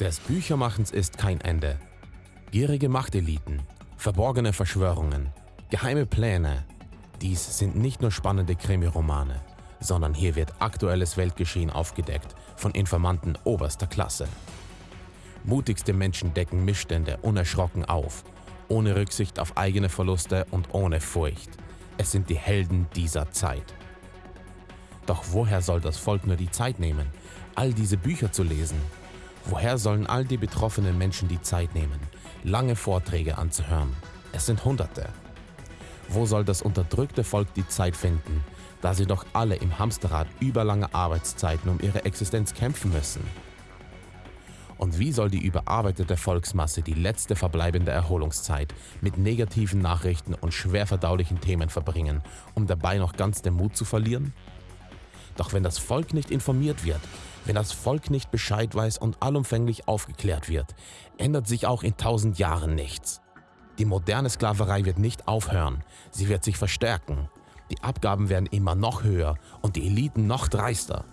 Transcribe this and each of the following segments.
Des Büchermachens ist kein Ende. Gierige Machteliten, verborgene Verschwörungen, geheime Pläne. Dies sind nicht nur spannende Krimiromane, sondern hier wird aktuelles Weltgeschehen aufgedeckt von Informanten oberster Klasse. Mutigste Menschen decken Missstände unerschrocken auf, ohne Rücksicht auf eigene Verluste und ohne Furcht. Es sind die Helden dieser Zeit. Doch woher soll das Volk nur die Zeit nehmen, all diese Bücher zu lesen? Woher sollen all die betroffenen Menschen die Zeit nehmen, lange Vorträge anzuhören? Es sind Hunderte. Wo soll das unterdrückte Volk die Zeit finden, da sie doch alle im Hamsterrad überlange Arbeitszeiten um ihre Existenz kämpfen müssen? Und wie soll die überarbeitete Volksmasse die letzte verbleibende Erholungszeit mit negativen Nachrichten und schwer verdaulichen Themen verbringen, um dabei noch ganz den Mut zu verlieren? Doch wenn das Volk nicht informiert wird, wenn das Volk nicht Bescheid weiß und allumfänglich aufgeklärt wird, ändert sich auch in tausend Jahren nichts. Die moderne Sklaverei wird nicht aufhören, sie wird sich verstärken. Die Abgaben werden immer noch höher und die Eliten noch dreister.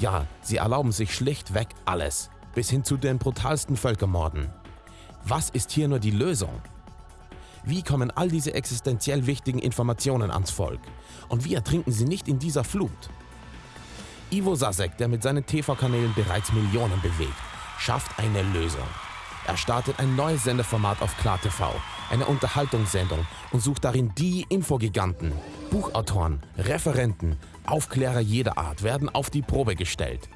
Ja, sie erlauben sich schlichtweg alles, bis hin zu den brutalsten Völkermorden. Was ist hier nur die Lösung? Wie kommen all diese existenziell wichtigen Informationen ans Volk? Und wie ertrinken sie nicht in dieser Flut? Ivo Sasek, der mit seinen TV-Kanälen bereits Millionen bewegt, schafft eine Lösung. Er startet ein neues Sendeformat auf KlarTV, eine Unterhaltungssendung und sucht darin die Infogiganten. Buchautoren, Referenten, Aufklärer jeder Art werden auf die Probe gestellt.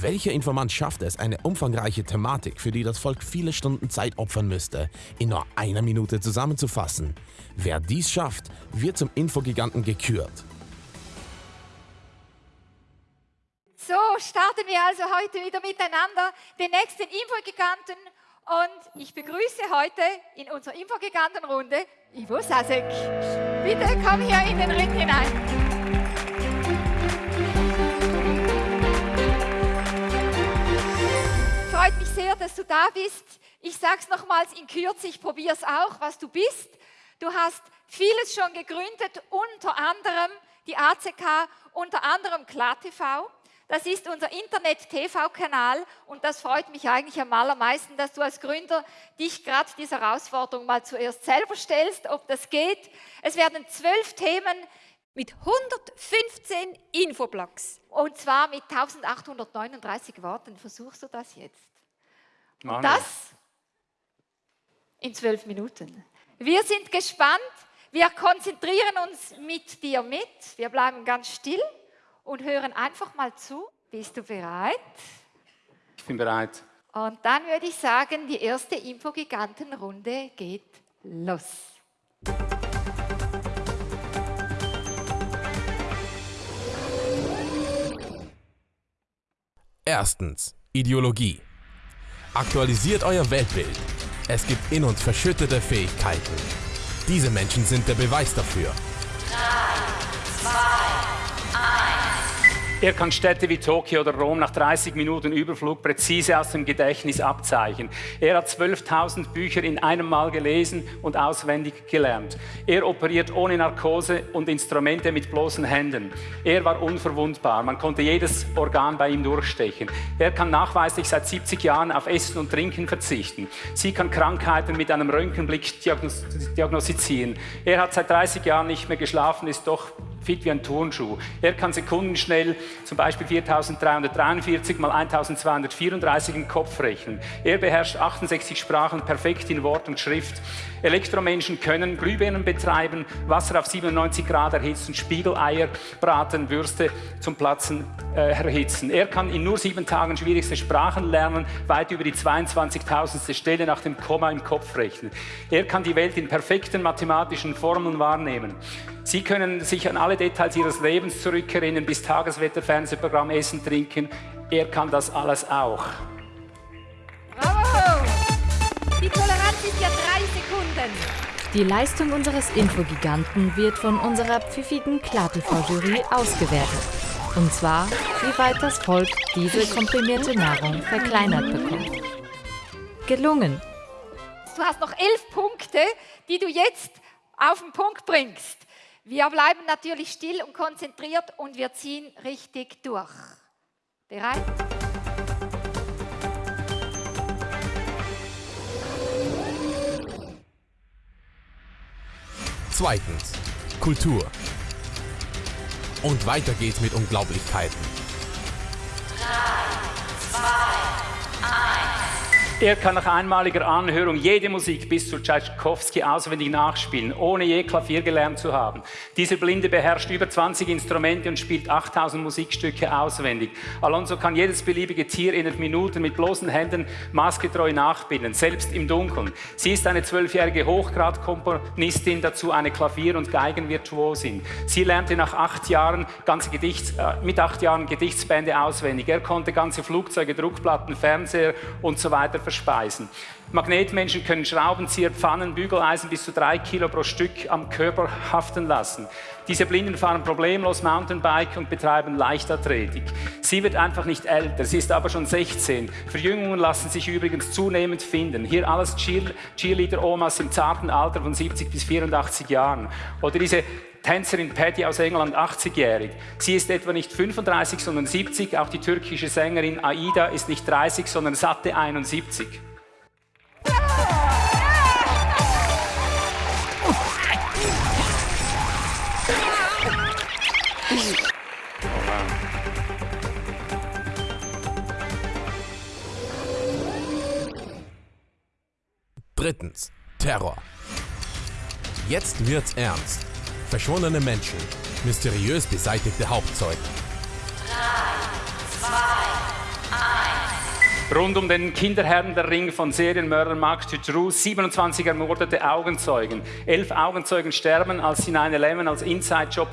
Welcher Informant schafft es, eine umfangreiche Thematik, für die das Volk viele Stunden Zeit opfern müsste, in nur einer Minute zusammenzufassen? Wer dies schafft, wird zum Infogiganten gekürt. So starten wir also heute wieder miteinander den nächsten Infogiganten und ich begrüße heute in unserer Infogigantenrunde Ivo Sasek. Bitte komm hier in den Ring hinein. Freut mich sehr, dass du da bist. Ich sage es nochmals in Kürze, ich probiere es auch, was du bist. Du hast vieles schon gegründet, unter anderem die ACK, unter anderem KlarTV. Das ist unser Internet-TV-Kanal und das freut mich eigentlich am allermeisten, dass du als Gründer dich gerade dieser Herausforderung mal zuerst selber stellst, ob das geht. Es werden zwölf Themen mit 115 Infoblogs und zwar mit 1839 Worten. Versuchst du das jetzt? Und das in zwölf Minuten. Wir sind gespannt. Wir konzentrieren uns mit dir mit. Wir bleiben ganz still und hören einfach mal zu. Bist du bereit? Ich bin bereit. Und dann würde ich sagen, die erste Infogigantenrunde geht los. Erstens. Ideologie. Aktualisiert euer Weltbild. Es gibt in uns verschüttete Fähigkeiten. Diese Menschen sind der Beweis dafür. Er kann Städte wie Tokio oder Rom nach 30 Minuten Überflug präzise aus dem Gedächtnis abzeichnen. Er hat 12.000 Bücher in einem Mal gelesen und auswendig gelernt. Er operiert ohne Narkose und Instrumente mit bloßen Händen. Er war unverwundbar. Man konnte jedes Organ bei ihm durchstechen. Er kann nachweislich seit 70 Jahren auf Essen und Trinken verzichten. Sie kann Krankheiten mit einem Röntgenblick diagnostizieren. Er hat seit 30 Jahren nicht mehr geschlafen, ist doch fit wie ein Turnschuh. Er kann sekundenschnell zum Beispiel 4343 mal 1234 im Kopf rechnen. Er beherrscht 68 Sprachen perfekt in Wort und Schrift. Elektromenschen können Glühbirnen betreiben, Wasser auf 97 Grad erhitzen, Spiegeleier braten, Würste zum Platzen äh, erhitzen. Er kann in nur sieben Tagen schwierigste Sprachen lernen, weit über die 22.000. Stelle nach dem Komma im Kopf rechnen. Er kann die Welt in perfekten mathematischen Formeln wahrnehmen. Sie können sich an alle Details Ihres Lebens zurückerinnern, bis Tageswetter, Fernsehprogramm, Essen, Trinken. Er kann das alles auch. Bravo! Die Toleranz ist ja drei Sekunden. Die Leistung unseres Infogiganten wird von unserer pfiffigen KlarTV-Jury ausgewertet. Und zwar, wie weit das Volk diese komprimierte Nahrung verkleinert bekommt. Gelungen! Du hast noch elf Punkte, die du jetzt auf den Punkt bringst. Wir bleiben natürlich still und konzentriert und wir ziehen richtig durch. Bereit? Zweitens, Kultur. Und weiter geht's mit Unglaublichkeiten. Er kann nach einmaliger Anhörung jede Musik bis zu Tchaikovsky auswendig nachspielen, ohne je Klavier gelernt zu haben. Dieser Blinde beherrscht über 20 Instrumente und spielt 8000 Musikstücke auswendig. Alonso kann jedes beliebige Tier innerhalb Minuten mit bloßen Händen maßgetreu nachbilden, selbst im Dunkeln. Sie ist eine zwölfjährige Hochgradkomponistin, dazu eine Klavier- und Geigenvirtuosin. Sie lernte nach acht Jahren ganze Gedichts, äh, mit acht Jahren Gedichtsbände auswendig. Er konnte ganze Flugzeuge, Druckplatten, Fernseher und so weiter verspeisen. Magnetmenschen können Schraubenzieher, Pfannen, Bügeleisen bis zu drei Kilo pro Stück am Körper haften lassen. Diese Blinden fahren problemlos Mountainbike und betreiben Leichtathletik. Sie wird einfach nicht älter, sie ist aber schon 16. Verjüngungen lassen sich übrigens zunehmend finden. Hier alles Cheerleader-Omas im zarten Alter von 70 bis 84 Jahren. Oder diese Tänzerin Patty aus England, 80-jährig. Sie ist etwa nicht 35, sondern 70. Auch die türkische Sängerin Aida ist nicht 30, sondern satte 71. Drittens. Terror. Jetzt wird's ernst. Verschwundene Menschen. Mysteriös beseitigte Hauptzeugen. Rund um den Kinderherrn der Ring von Serienmörder Mark Dutroux 27 ermordete Augenzeugen. Elf Augenzeugen sterben, als sie 9-11 als Inside-Job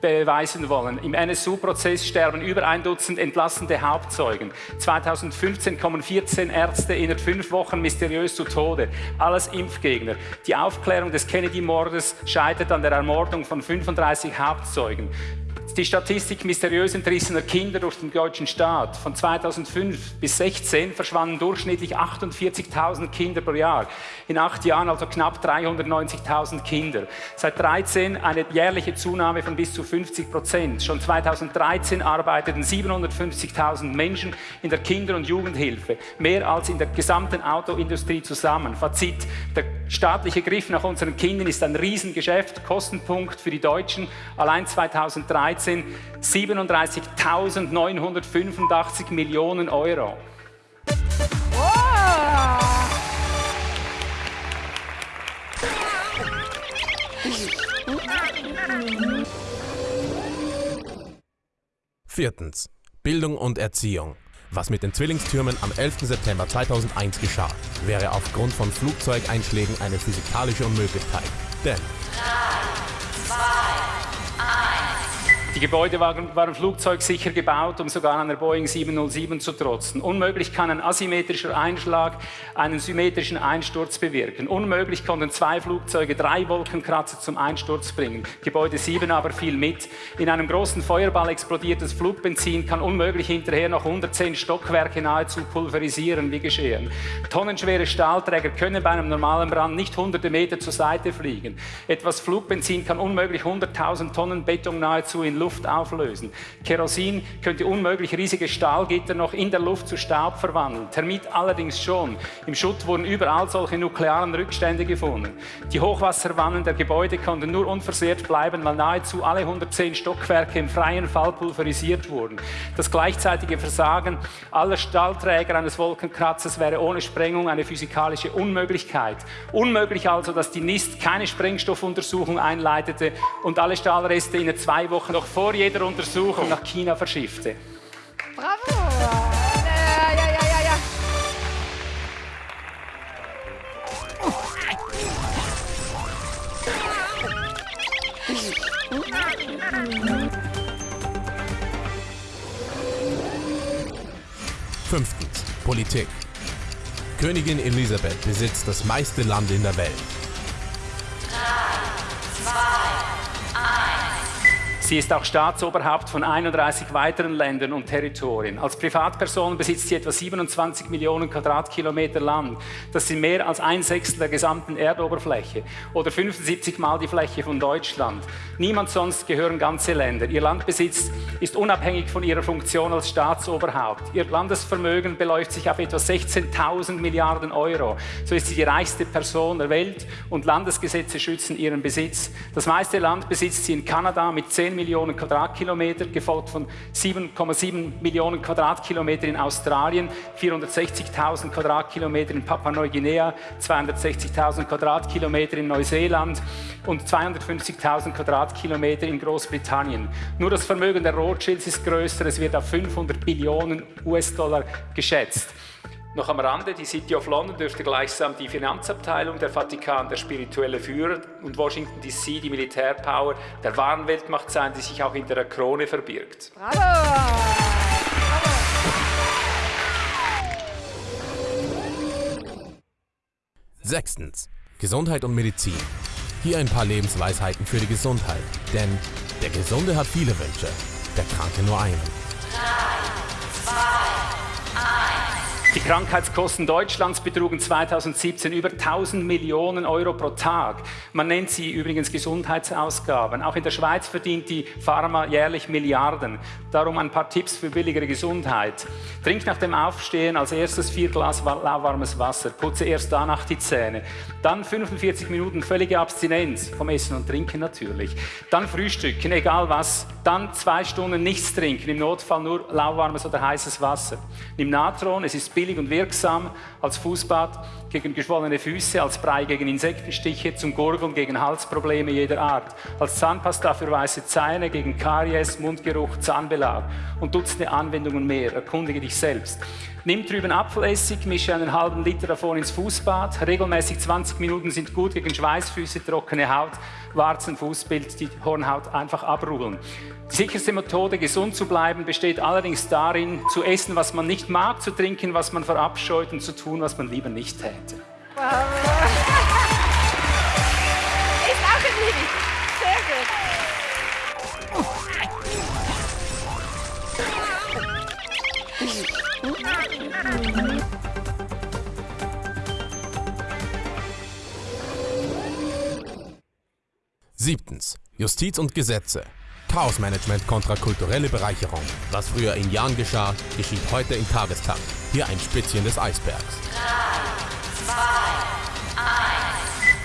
beweisen wollen. Im NSU-Prozess sterben über ein Dutzend entlassene Hauptzeugen. 2015 kommen 14 Ärzte innerhalb fünf Wochen mysteriös zu Tode. Alles Impfgegner. Die Aufklärung des Kennedy-Mordes scheitert an der Ermordung von 35 Hauptzeugen die Statistik mysteriös entrissener Kinder durch den deutschen Staat. Von 2005 bis 2016 verschwanden durchschnittlich 48.000 Kinder pro Jahr. In acht Jahren also knapp 390.000 Kinder. Seit 2013 eine jährliche Zunahme von bis zu 50 Prozent. Schon 2013 arbeiteten 750.000 Menschen in der Kinder- und Jugendhilfe. Mehr als in der gesamten Autoindustrie zusammen. Fazit, der staatliche Griff nach unseren Kindern ist ein Riesengeschäft, Kostenpunkt für die Deutschen. Allein 2013 2013 37.985 Millionen Euro. Viertens. Bildung und Erziehung. Was mit den Zwillingstürmen am 11. September 2001 geschah, wäre aufgrund von Flugzeugeinschlägen eine physikalische Unmöglichkeit. Denn 3, 2, die Gebäude waren, waren flugzeugsicher gebaut, um sogar einer Boeing 707 zu trotzen. Unmöglich kann ein asymmetrischer Einschlag einen symmetrischen Einsturz bewirken. Unmöglich konnten zwei Flugzeuge drei Wolkenkratzer zum Einsturz bringen. Gebäude 7 aber fiel mit. In einem großen Feuerball explodiertes Flugbenzin kann unmöglich hinterher noch 110 Stockwerke nahezu pulverisieren, wie geschehen. Tonnenschwere Stahlträger können bei einem normalen Brand nicht hunderte Meter zur Seite fliegen. Etwas Flugbenzin kann unmöglich 100.000 Tonnen Beton nahezu in Luft Luft auflösen. Kerosin könnte unmöglich riesige Stahlgitter noch in der Luft zu Staub verwandeln. Termit allerdings schon. Im Schutt wurden überall solche nuklearen Rückstände gefunden. Die Hochwasserwannen der Gebäude konnten nur unversehrt bleiben, weil nahezu alle 110 Stockwerke im freien Fall pulverisiert wurden. Das gleichzeitige Versagen aller Stahlträger eines Wolkenkratzers wäre ohne Sprengung eine physikalische Unmöglichkeit. Unmöglich also, dass die NIST keine Sprengstoffuntersuchung einleitete und alle Stahlreste in zwei Wochen noch vor jeder Untersuchung nach China verschiffte. Bravo! Ja, ja, ja, ja, ja. Fünftens. Politik. Königin Elisabeth besitzt das meiste Land in der Welt. Sie ist auch Staatsoberhaupt von 31 weiteren Ländern und Territorien. Als Privatperson besitzt sie etwa 27 Millionen Quadratkilometer Land. Das sind mehr als ein Sechstel der gesamten Erdoberfläche oder 75 Mal die Fläche von Deutschland. Niemand sonst gehören ganze Länder. Ihr Landbesitz ist unabhängig von ihrer Funktion als Staatsoberhaupt. Ihr Landesvermögen beläuft sich auf etwa 16.000 Milliarden Euro. So ist sie die reichste Person der Welt und Landesgesetze schützen ihren Besitz. Das meiste Land besitzt sie in Kanada mit 10 Millionen Quadratkilometer, gefolgt von 7,7 Millionen Quadratkilometer in Australien, 460.000 Quadratkilometer in Papua-Neuguinea, 260.000 Quadratkilometer in Neuseeland und 250.000 Quadratkilometer in Großbritannien. Nur das Vermögen der Rothschilds ist größer, es wird auf 500 Billionen US-Dollar geschätzt. Noch am Rande, die City of London dürfte gleichsam die Finanzabteilung, der Vatikan der spirituelle Führer und Washington DC die Militärpower der wahren Weltmacht sein, die sich auch hinter der Krone verbirgt. Bravo! Bravo! Sechstens. Gesundheit und Medizin. Hier ein paar Lebensweisheiten für die Gesundheit. Denn der Gesunde hat viele Wünsche, der Kranke nur einen. Die Krankheitskosten Deutschlands betrugen 2017 über 1000 Millionen Euro pro Tag. Man nennt sie übrigens Gesundheitsausgaben. Auch in der Schweiz verdient die Pharma jährlich Milliarden. Darum ein paar Tipps für billigere Gesundheit. Trink nach dem Aufstehen als erstes vier Glas lauwarmes Wasser. Putze erst danach die Zähne. Dann 45 Minuten völlige Abstinenz vom Essen und Trinken natürlich. Dann Frühstücken, egal was. Dann zwei Stunden nichts trinken, im Notfall nur lauwarmes oder heißes Wasser. Nimm Natron, es ist billig billig und wirksam als Fußbad gegen geschwollene Füße, als Brei gegen Insektenstiche, zum Gurgeln gegen Halsprobleme jeder Art, als Zahnpasta für weiße Zähne, gegen Karies, Mundgeruch, Zahnbelag und Dutzende Anwendungen mehr. Erkundige dich selbst. Nimm trüben Apfelessig, mische einen halben Liter davon ins Fußbad. Regelmäßig 20 Minuten sind gut gegen Schweißfüße, trockene Haut, Warzen, Fußbild, die Hornhaut einfach abrudeln. Die sicherste Methode, gesund zu bleiben, besteht allerdings darin, zu essen, was man nicht mag, zu trinken, was man verabscheut und zu tun, was man lieber nicht täte. Wow. Ist auch ein Lied. Sehr gut. Siebtens. Justiz und Gesetze. Chaosmanagement kontra kulturelle Bereicherung. Was früher in Jahren geschah, geschieht heute in Tagestakt. Hier ein Spitzchen des Eisbergs. Drei, zwei.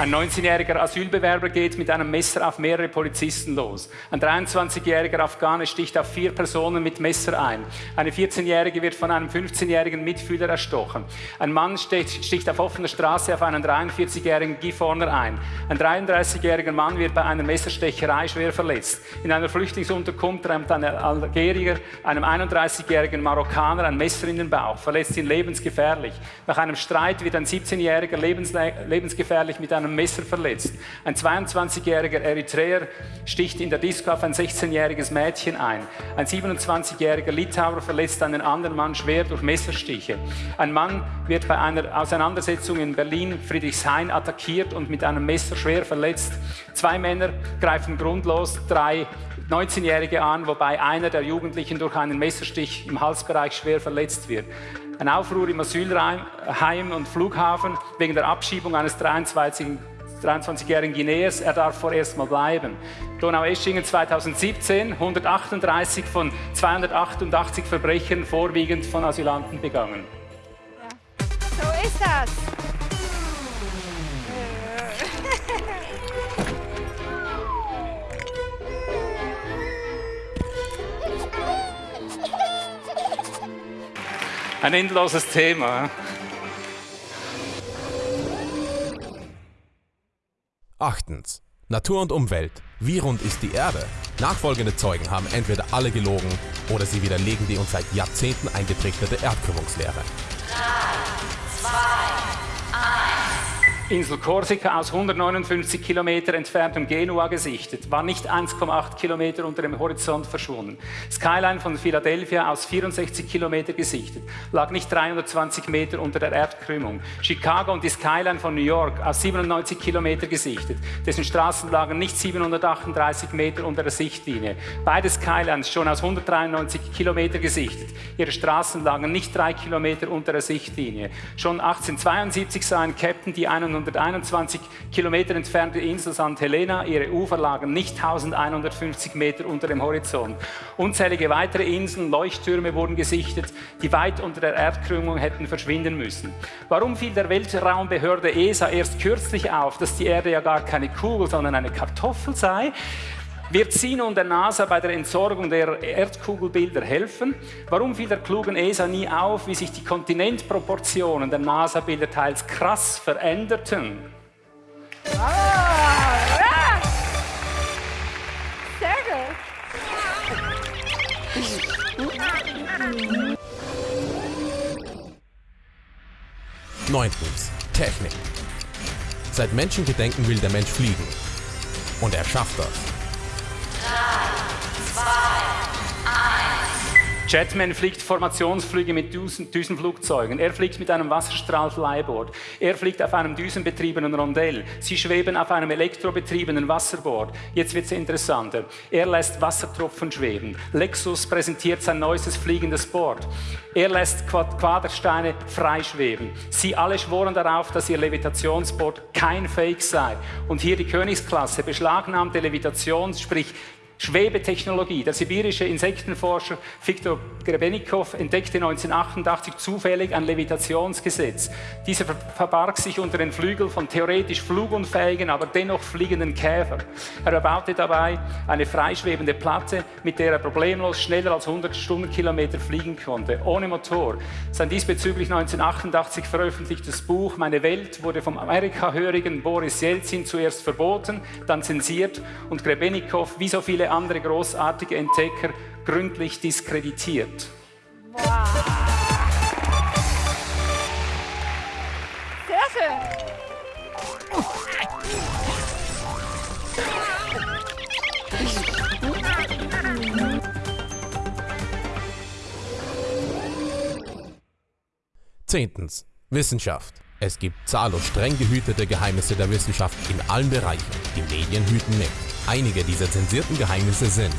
Ein 19-jähriger Asylbewerber geht mit einem Messer auf mehrere Polizisten los. Ein 23-jähriger Afghane sticht auf vier Personen mit Messer ein. Eine 14-jährige wird von einem 15-jährigen Mitfühler erstochen. Ein Mann sticht, auf offener Straße auf einen 43-jährigen Gifhorner ein. Ein 33-jähriger Mann wird bei einer Messerstecherei schwer verletzt. In einer Flüchtlingsunterkunft rammt ein Algerier einem 31-jährigen Marokkaner ein Messer in den Bauch, verletzt ihn lebensgefährlich. Nach einem Streit wird ein 17-jähriger lebensgefährlich mit einem einem Messer verletzt. Ein 22-jähriger Eritreer sticht in der Disco auf ein 16-jähriges Mädchen ein. Ein 27-jähriger Litauer verletzt einen anderen Mann schwer durch Messerstiche. Ein Mann wird bei einer Auseinandersetzung in Berlin Friedrichshain attackiert und mit einem Messer schwer verletzt. Zwei Männer greifen grundlos drei 19-Jährige an, wobei einer der Jugendlichen durch einen Messerstich im Halsbereich schwer verletzt wird. Ein Aufruhr im Asylheim und Flughafen wegen der Abschiebung eines 23-jährigen Guineers. Er darf vorerst mal bleiben. Donau-Eschingen 2017, 138 von 288 Verbrechern, vorwiegend von Asylanten begangen. Ja. So ist das. Ein endloses Thema. Achtens. Natur und Umwelt. Wie rund ist die Erde? Nachfolgende Zeugen haben entweder alle gelogen oder sie widerlegen die uns seit Jahrzehnten eingetrichterte Erdkrümmungslehre. 3, 2, 1. Insel Korsika aus 159 Kilometer entferntem Genua gesichtet, war nicht 1,8 Kilometer unter dem Horizont verschwunden. Skyline von Philadelphia aus 64 Kilometer gesichtet, lag nicht 320 Meter unter der Erdkrümmung. Chicago und die Skyline von New York aus 97 Kilometer gesichtet, dessen Straßen lagen nicht 738 Meter unter der Sichtlinie. Beide Skylines schon aus 193 Kilometer gesichtet. Ihre Straßen lagen nicht drei Kilometer unter der Sichtlinie. Schon 1872 sah ein Captain die 100 121 Kilometer entfernte Insel St. Helena. Ihre Ufer lagen nicht 1150 Meter unter dem Horizont. Unzählige weitere Inseln, Leuchttürme wurden gesichtet, die weit unter der Erdkrümmung hätten verschwinden müssen. Warum fiel der Weltraumbehörde ESA erst kürzlich auf, dass die Erde ja gar keine Kugel, sondern eine Kartoffel sei? Wird sie nun der NASA bei der Entsorgung der Erdkugelbilder helfen? Warum fiel der klugen ESA nie auf, wie sich die Kontinentproportionen der NASA-Bilder teils krass veränderten? Ah, ja. Sehr gut. Neuntens. Technik. Seit Menschengedenken will der Mensch fliegen. Und er schafft das. Jetman fliegt Formationsflüge mit Düsen, Düsenflugzeugen. Er fliegt mit einem Wasserstrahl-Flyboard. Er fliegt auf einem düsenbetriebenen Rondell. Sie schweben auf einem elektrobetriebenen Wasserboard. Jetzt wird es interessanter. Er lässt Wassertropfen schweben. Lexus präsentiert sein neuestes fliegendes Board. Er lässt Quadersteine freischweben. Sie alle schworen darauf, dass ihr Levitationsboard kein Fake sei. Und hier die Königsklasse beschlagnahmte Levitations, sprich Schwebetechnologie. Der sibirische Insektenforscher Viktor Grebenikow entdeckte 1988 zufällig ein Levitationsgesetz. Dieser verbarg sich unter den Flügeln von theoretisch flugunfähigen, aber dennoch fliegenden Käfer. Er erbaute dabei eine freischwebende Platte, mit der er problemlos schneller als 100 Stundenkilometer fliegen konnte, ohne Motor. Sein diesbezüglich 1988 veröffentlichtes Buch Meine Welt wurde vom Amerikahörigen Boris Jelzin zuerst verboten, dann zensiert und Grebenikow, wie so viele andere großartige Entdecker gründlich diskreditiert. Wow. Sehr schön. Zehntens. Wissenschaft. Es gibt zahllos streng gehütete Geheimnisse der Wissenschaft in allen Bereichen. Die Medien hüten mit. Einige dieser zensierten Geheimnisse sind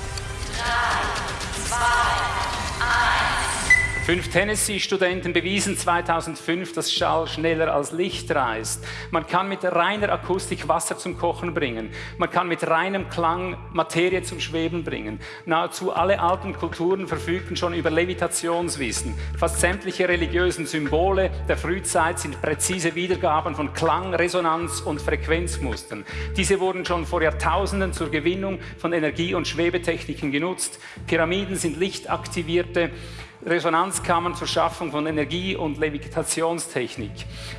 Fünf Tennessee-Studenten bewiesen 2005, dass Schall schneller als Licht reist. Man kann mit reiner Akustik Wasser zum Kochen bringen. Man kann mit reinem Klang Materie zum Schweben bringen. Nahezu alle alten Kulturen verfügten schon über Levitationswissen. Fast sämtliche religiösen Symbole der Frühzeit sind präzise Wiedergaben von Klang, Resonanz und Frequenzmustern. Diese wurden schon vor Jahrtausenden zur Gewinnung von Energie- und Schwebetechniken genutzt. Pyramiden sind lichtaktivierte Resonanzkammern zur Schaffung von Energie- und Levitationstechnik.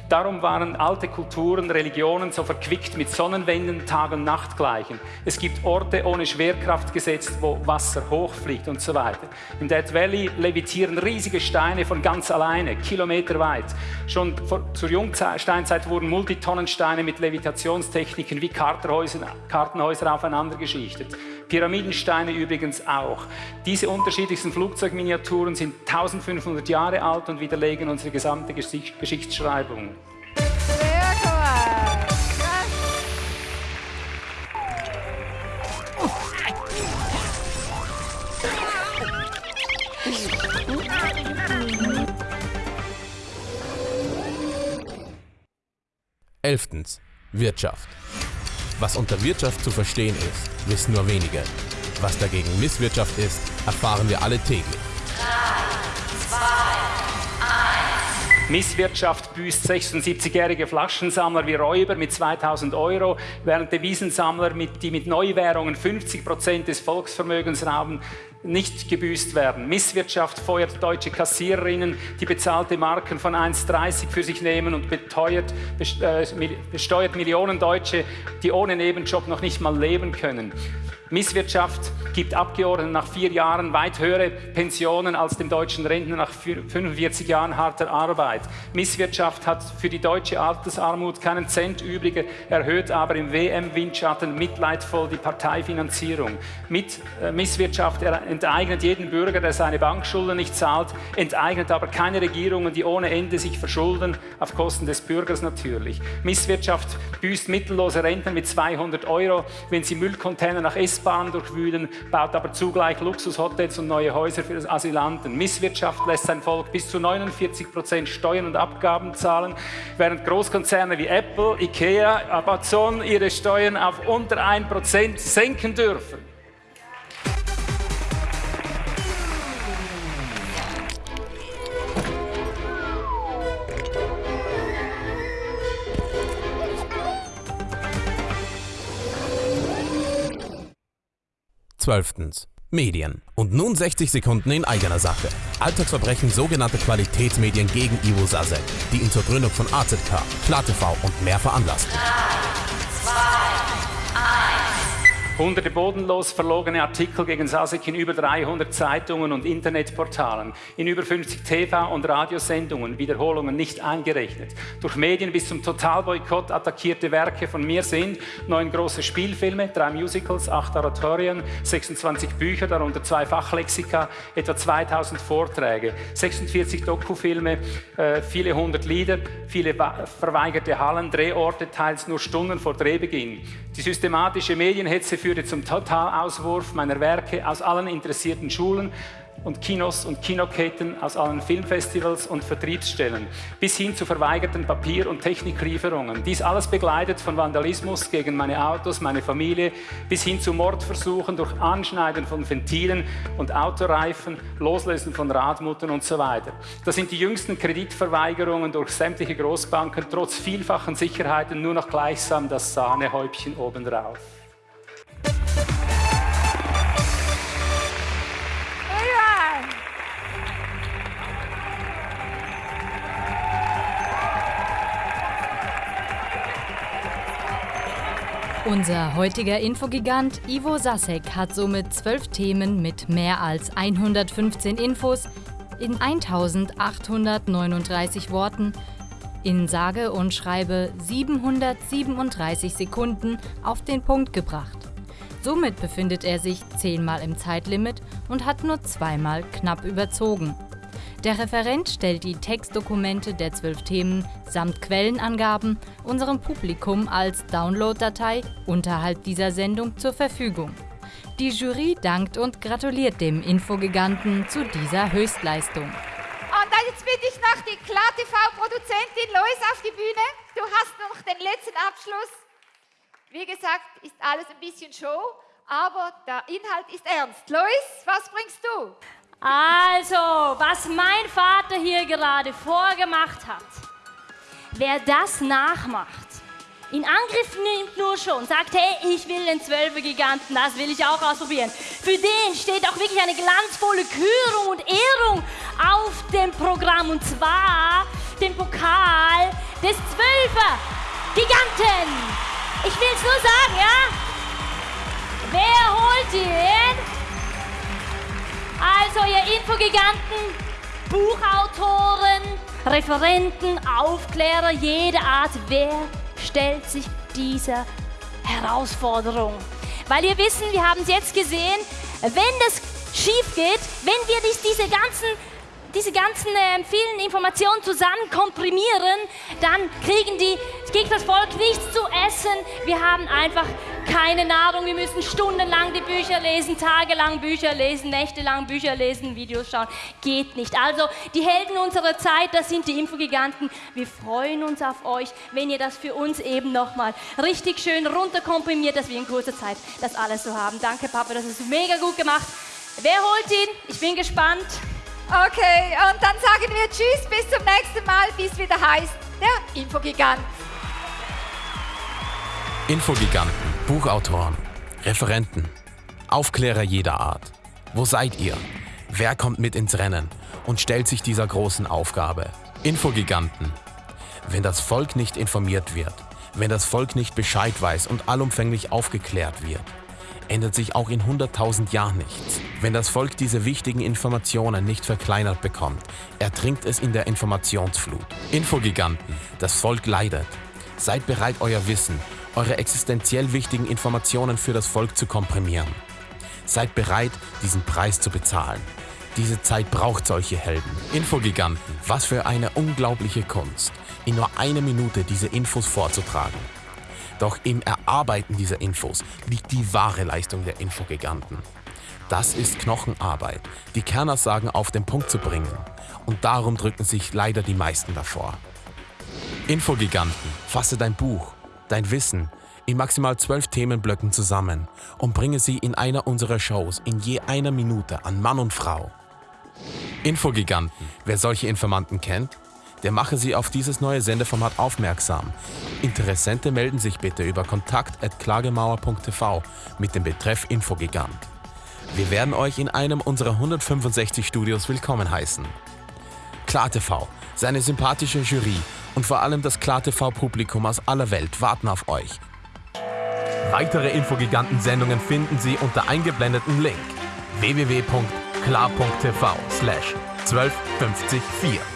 Darum waren alte Kulturen, Religionen so verquickt mit Sonnenwänden, Tag- und Nachtgleichen. Es gibt Orte ohne Schwerkraftgesetz, wo Wasser hochfliegt und so weiter. Im Death Valley levitieren riesige Steine von ganz alleine, kilometerweit. Schon vor, zur Jungsteinzeit wurden Multitonnensteine mit Levitationstechniken wie Kartenhäuser aufeinander geschichtet. Pyramidensteine übrigens auch. Diese unterschiedlichsten Flugzeugminiaturen sind 1500 Jahre alt und widerlegen unsere gesamte Geschichtsschreibung. Sehr cool. Elftens. Wirtschaft. Was unter Wirtschaft zu verstehen ist, wissen nur wenige. Was dagegen Misswirtschaft ist, erfahren wir alle täglich. Misswirtschaft büßt 76-jährige Flaschensammler wie Räuber mit 2000 Euro, während Devisensammler, die mit Neuwährungen 50 Prozent des Volksvermögens rauben, nicht gebüßt werden. Misswirtschaft feuert deutsche Kassiererinnen, die bezahlte Marken von 1,30 für sich nehmen und beteuert, äh, besteuert Millionen Deutsche, die ohne Nebenjob noch nicht mal leben können. Misswirtschaft gibt Abgeordneten nach vier Jahren weit höhere Pensionen als dem deutschen Rentner nach 45 Jahren harter Arbeit. Misswirtschaft hat für die deutsche Altersarmut keinen Cent übrig, erhöht aber im WM-Windschatten mitleidvoll die Parteifinanzierung. Mit, äh, Misswirtschaft enteignet jeden Bürger, der seine Bankschulden nicht zahlt, enteignet aber keine Regierungen, die ohne Ende sich verschulden, auf Kosten des Bürgers natürlich. Misswirtschaft büßt mittellose Rentner mit 200 Euro, wenn sie Müllcontainer nach S-Bahn durchwühlen, baut aber zugleich Luxushotels und neue Häuser für Asylanten. Misswirtschaft lässt sein Volk bis zu 49 Prozent Steuern und Abgaben zahlen, während Großkonzerne wie Apple, Ikea, Amazon ihre Steuern auf unter 1 Prozent senken dürfen. Zwölftens. Medien. Und nun 60 Sekunden in eigener Sache. Alltagsverbrechen sogenannte Qualitätsmedien gegen Ivo Sasek, die ihn zur Gründung von AZK, KlarTV und mehr veranlassten. 3, 2, 1. Hunderte bodenlos verlogene Artikel gegen Sasek in über 300 Zeitungen und Internetportalen, in über 50 TV- und Radiosendungen, Wiederholungen nicht eingerechnet. Durch Medien bis zum Totalboykott attackierte Werke von mir sind neun große Spielfilme, drei Musicals, acht Oratorien, 26 Bücher, darunter zwei Fachlexika, etwa 2000 Vorträge, 46 Dokufilme, äh, viele hundert Lieder, viele verweigerte Hallen, Drehorte, teils nur Stunden vor Drehbeginn. Die systematische Medienhetze führte zum Totalauswurf meiner Werke aus allen interessierten Schulen und Kinos und Kinoketten aus allen Filmfestivals und Vertriebsstellen, bis hin zu verweigerten Papier- und Techniklieferungen. Dies alles begleitet von Vandalismus gegen meine Autos, meine Familie, bis hin zu Mordversuchen durch Anschneiden von Ventilen und Autoreifen, Loslösen von Radmuttern und so weiter. Das sind die jüngsten Kreditverweigerungen durch sämtliche Großbanken, trotz vielfachen Sicherheiten nur noch gleichsam das Sahnehäubchen obendrauf. Unser heutiger Infogigant Ivo Sasek hat somit zwölf Themen mit mehr als 115 Infos in 1839 Worten in sage und schreibe 737 Sekunden auf den Punkt gebracht. Somit befindet er sich zehnmal im Zeitlimit und hat nur zweimal knapp überzogen. Der Referent stellt die Textdokumente der zwölf Themen samt Quellenangaben unserem Publikum als Downloaddatei unterhalb dieser Sendung zur Verfügung. Die Jury dankt und gratuliert dem Infogiganten zu dieser Höchstleistung. Und dann jetzt bitte ich noch die Klar-TV-Produzentin Lois auf die Bühne. Du hast noch den letzten Abschluss. Wie gesagt, ist alles ein bisschen Show, aber der Inhalt ist ernst. Lois, was bringst du? Also, was mein Vater hier gerade vorgemacht hat, wer das nachmacht, in Angriff nimmt nur schon, sagt, hey, ich will den Zwölfer-Giganten, das will ich auch ausprobieren. Für den steht auch wirklich eine glanzvolle Kürung und Ehrung auf dem Programm und zwar den Pokal des Zwölfer-Giganten. Ich will es nur sagen, ja? Wer holt ihn? Also ihr Infogiganten, Buchautoren, Referenten, Aufklärer jeder Art, wer stellt sich dieser Herausforderung? Weil wir wissen, wir haben es jetzt gesehen, wenn das schief geht, wenn wir diese ganzen diese ganzen äh, vielen Informationen zusammen komprimieren, dann kriegen die, kriegt das Volk nichts zu essen. Wir haben einfach keine Nahrung. Wir müssen stundenlang die Bücher lesen, tagelang Bücher lesen, nächtelang Bücher lesen, Videos schauen. Geht nicht. Also die Helden unserer Zeit, das sind die Infogiganten. Wir freuen uns auf euch, wenn ihr das für uns eben nochmal richtig schön runterkomprimiert, dass wir in kurzer Zeit das alles so haben. Danke, Papa, das ist mega gut gemacht. Wer holt ihn? Ich bin gespannt. Okay, und dann sagen wir Tschüss, bis zum nächsten Mal, bis wieder heißt der Infogigant. Infogiganten, Buchautoren, Referenten, Aufklärer jeder Art. Wo seid ihr? Wer kommt mit ins Rennen und stellt sich dieser großen Aufgabe? Infogiganten. Wenn das Volk nicht informiert wird, wenn das Volk nicht Bescheid weiß und allumfänglich aufgeklärt wird, ändert sich auch in 100.000 Jahren nichts. Wenn das Volk diese wichtigen Informationen nicht verkleinert bekommt, ertrinkt es in der Informationsflut. Infogiganten, das Volk leidet. Seid bereit, euer Wissen, eure existenziell wichtigen Informationen für das Volk zu komprimieren. Seid bereit, diesen Preis zu bezahlen. Diese Zeit braucht solche Helden. Infogiganten, was für eine unglaubliche Kunst, in nur einer Minute diese Infos vorzutragen. Doch im Erarbeiten dieser Infos liegt die wahre Leistung der Infogiganten. Das ist Knochenarbeit, die Kernaussagen auf den Punkt zu bringen. Und darum drücken sich leider die meisten davor. Infogiganten, fasse dein Buch, dein Wissen in maximal zwölf Themenblöcken zusammen und bringe sie in einer unserer Shows in je einer Minute an Mann und Frau. Infogiganten. Wer solche Informanten kennt, der mache sie auf dieses neue Sendeformat aufmerksam. Interessente melden sich bitte über kontakt.klagemauer.tv mit dem Betreff Infogigant. Wir werden euch in einem unserer 165 Studios willkommen heißen. KlarTV, seine sympathische Jury und vor allem das KlarTV-Publikum aus aller Welt warten auf euch. Weitere Infogiganten-Sendungen finden Sie unter eingeblendeten Link www klar.tv slash 1254.